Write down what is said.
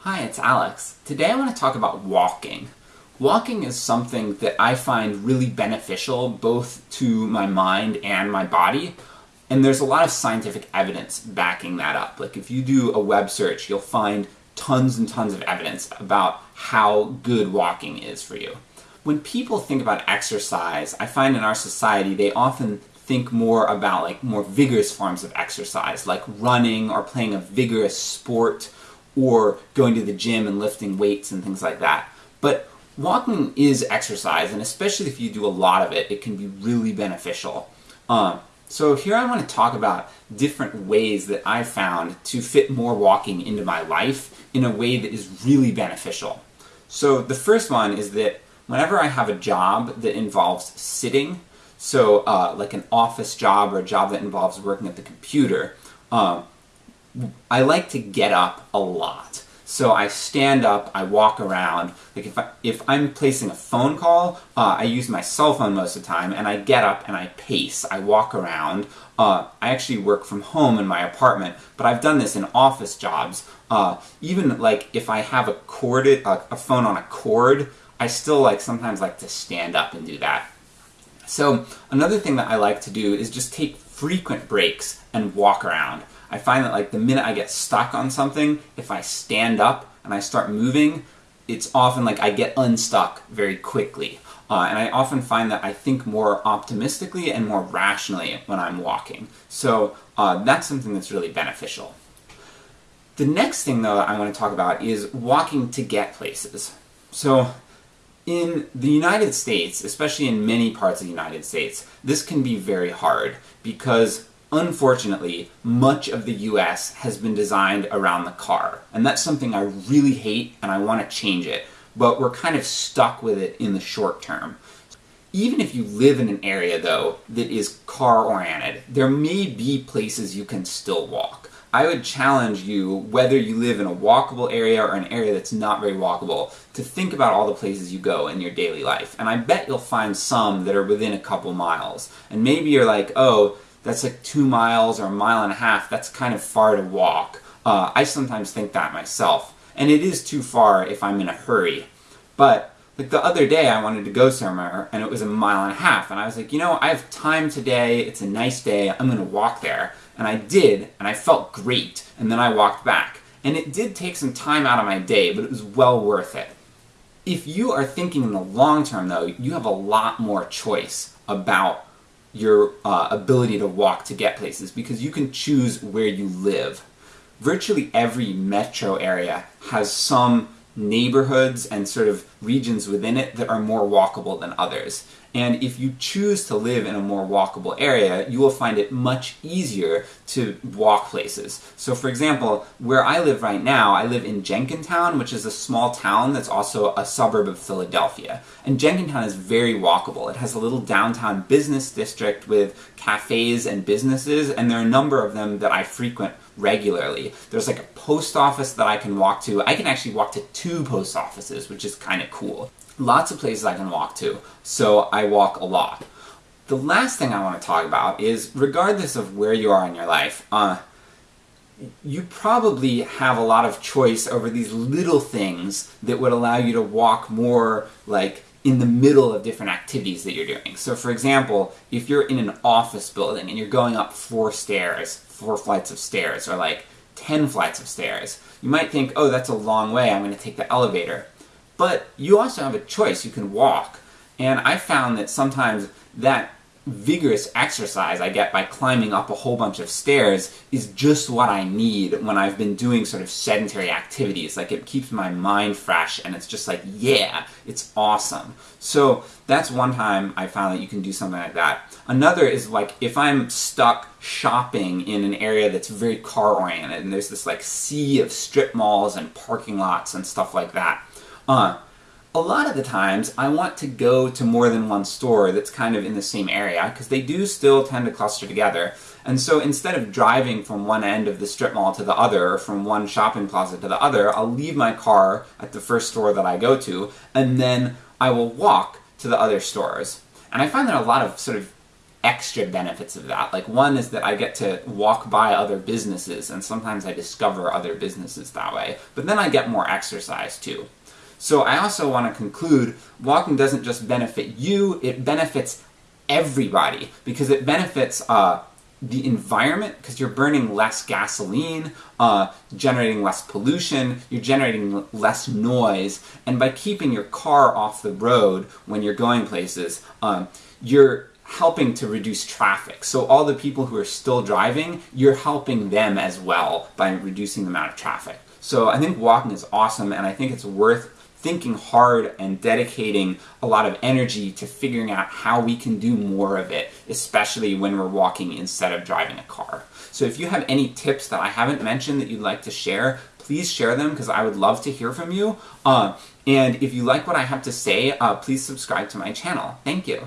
Hi, it's Alex. Today I want to talk about walking. Walking is something that I find really beneficial both to my mind and my body, and there's a lot of scientific evidence backing that up. Like if you do a web search, you'll find tons and tons of evidence about how good walking is for you. When people think about exercise, I find in our society they often think more about like more vigorous forms of exercise, like running or playing a vigorous sport or going to the gym and lifting weights and things like that. But walking is exercise, and especially if you do a lot of it, it can be really beneficial. Um, so here I want to talk about different ways that I've found to fit more walking into my life in a way that is really beneficial. So the first one is that whenever I have a job that involves sitting, so uh, like an office job or a job that involves working at the computer, um, I like to get up a lot. So I stand up, I walk around. Like if I, if I'm placing a phone call, uh, I use my cell phone most of the time, and I get up and I pace. I walk around. Uh, I actually work from home in my apartment, but I've done this in office jobs. Uh, even like if I have a corded a phone on a cord, I still like sometimes like to stand up and do that. So another thing that I like to do is just take frequent breaks and walk around. I find that like the minute I get stuck on something, if I stand up and I start moving, it's often like I get unstuck very quickly. Uh, and I often find that I think more optimistically and more rationally when I'm walking. So uh, that's something that's really beneficial. The next thing though that I want to talk about is walking to get places. So in the United States, especially in many parts of the United States, this can be very hard because unfortunately, much of the US has been designed around the car. And that's something I really hate and I want to change it, but we're kind of stuck with it in the short term. Even if you live in an area, though, that is car-oriented, there may be places you can still walk. I would challenge you, whether you live in a walkable area or an area that's not very walkable, to think about all the places you go in your daily life. And I bet you'll find some that are within a couple miles. And maybe you're like, oh, that's like two miles or a mile and a half, that's kind of far to walk. Uh, I sometimes think that myself. And it is too far if I'm in a hurry. But like the other day I wanted to go somewhere and it was a mile and a half and I was like, you know, I have time today, it's a nice day, I'm gonna walk there. And I did, and I felt great, and then I walked back. And it did take some time out of my day, but it was well worth it. If you are thinking in the long term though, you have a lot more choice about your uh, ability to walk to get places because you can choose where you live. Virtually every metro area has some neighborhoods and sort of regions within it that are more walkable than others. And if you choose to live in a more walkable area, you will find it much easier to walk places. So for example, where I live right now, I live in Jenkintown, which is a small town that's also a suburb of Philadelphia. And Jenkintown is very walkable. It has a little downtown business district with cafes and businesses, and there are a number of them that I frequent regularly. There's like a post office that I can walk to. I can actually walk to two post offices, which is kind of cool. Lots of places I can walk to, so I walk a lot. The last thing I want to talk about is, regardless of where you are in your life, uh, you probably have a lot of choice over these little things that would allow you to walk more like in the middle of different activities that you're doing. So for example, if you're in an office building and you're going up four stairs, four flights of stairs, or like 10 flights of stairs, you might think, oh, that's a long way, I'm going to take the elevator. But you also have a choice, you can walk. And I found that sometimes that vigorous exercise I get by climbing up a whole bunch of stairs is just what I need when I've been doing sort of sedentary activities. Like it keeps my mind fresh and it's just like, yeah, it's awesome. So that's one time I found that you can do something like that. Another is like if I'm stuck shopping in an area that's very car oriented and there's this like sea of strip malls and parking lots and stuff like that. Uh, a lot of the times I want to go to more than one store that's kind of in the same area, because they do still tend to cluster together. And so instead of driving from one end of the strip mall to the other, or from one shopping plaza to the other, I'll leave my car at the first store that I go to, and then I will walk to the other stores. And I find there are a lot of sort of extra benefits of that. Like one is that I get to walk by other businesses and sometimes I discover other businesses that way. But then I get more exercise too. So I also want to conclude, walking doesn't just benefit you, it benefits everybody because it benefits uh, the environment because you're burning less gasoline, uh, generating less pollution, you're generating less noise, and by keeping your car off the road when you're going places, um, you're helping to reduce traffic. So all the people who are still driving, you're helping them as well by reducing the amount of traffic. So I think walking is awesome, and I think it's worth thinking hard and dedicating a lot of energy to figuring out how we can do more of it, especially when we're walking instead of driving a car. So if you have any tips that I haven't mentioned that you'd like to share, please share them because I would love to hear from you. Uh, and if you like what I have to say, uh, please subscribe to my channel. Thank you.